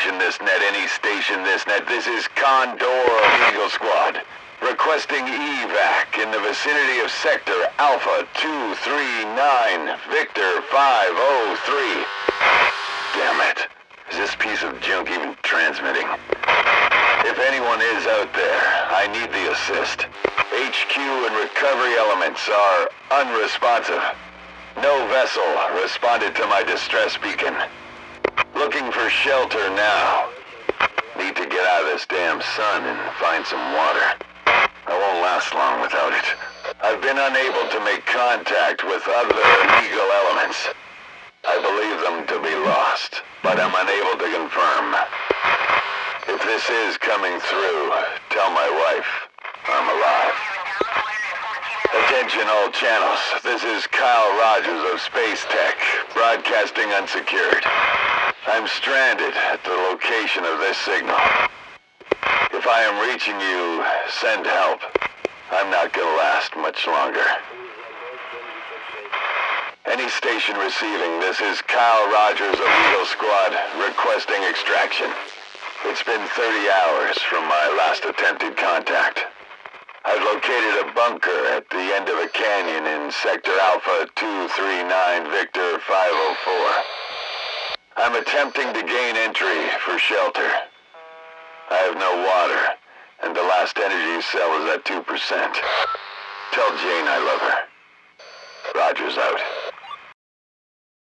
station this net, any station this net. This is Condor Eagle Squad. Requesting evac in the vicinity of Sector Alpha 239, Victor 503. Damn it. Is this piece of junk even transmitting? If anyone is out there, I need the assist. HQ and recovery elements are unresponsive. No vessel responded to my distress beacon. Looking for shelter now. Need to get out of this damn sun and find some water. I won't last long without it. I've been unable to make contact with other Eagle elements. I believe them to be lost, but I'm unable to confirm. If this is coming through, tell my wife I'm alive. Attention all channels. This is Kyle Rogers of Space Tech, broadcasting unsecured. I'm stranded at the location of this signal. If I am reaching you, send help. I'm not gonna last much longer. Any station receiving, this is Kyle Rogers of Eagle Squad, requesting extraction. It's been 30 hours from my last attempted contact. I've located a bunker at the end of a canyon in Sector Alpha 239 Victor 504. I'm attempting to gain entry for shelter. I have no water, and the last energy cell is at 2%. Tell Jane I love her. Rogers out.